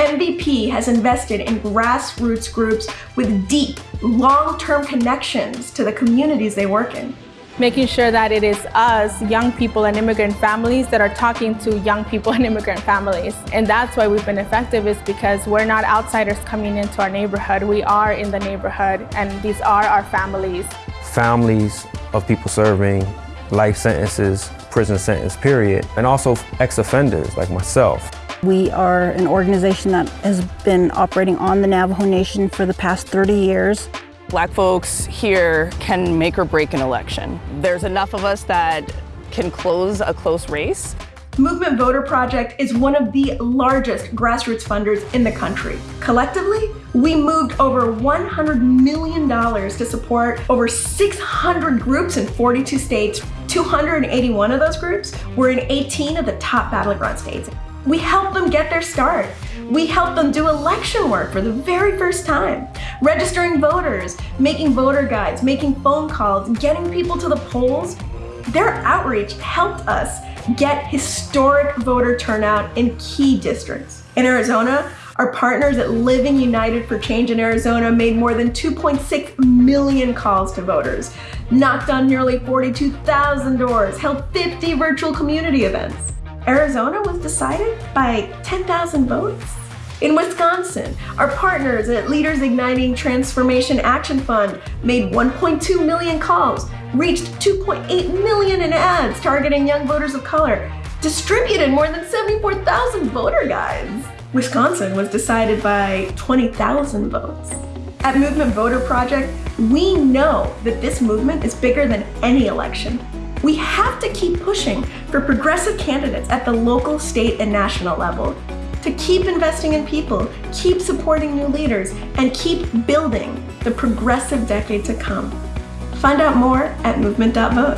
MVP has invested in grassroots groups with deep, long-term connections to the communities they work in making sure that it is us, young people and immigrant families, that are talking to young people and immigrant families. And that's why we've been effective is because we're not outsiders coming into our neighborhood. We are in the neighborhood and these are our families. Families of people serving life sentences, prison sentence period, and also ex-offenders like myself. We are an organization that has been operating on the Navajo Nation for the past 30 years. Black folks here can make or break an election. There's enough of us that can close a close race. Movement Voter Project is one of the largest grassroots funders in the country. Collectively, we moved over $100 million to support over 600 groups in 42 states. 281 of those groups were in 18 of the top battleground states. We help them get their start. We help them do election work for the very first time, registering voters, making voter guides, making phone calls, getting people to the polls. Their outreach helped us get historic voter turnout in key districts. In Arizona, our partners at Living United for Change in Arizona made more than 2.6 million calls to voters, knocked on nearly 42,000 doors, held 50 virtual community events. Arizona was decided by 10,000 votes. In Wisconsin, our partners at Leaders Igniting Transformation Action Fund made 1.2 million calls, reached 2.8 million in ads targeting young voters of color, distributed more than 74,000 voter guides. Wisconsin was decided by 20,000 votes. At Movement Voter Project, we know that this movement is bigger than any election. We have to keep pushing for progressive candidates at the local, state, and national level to keep investing in people, keep supporting new leaders, and keep building the progressive decade to come. Find out more at movement.vote.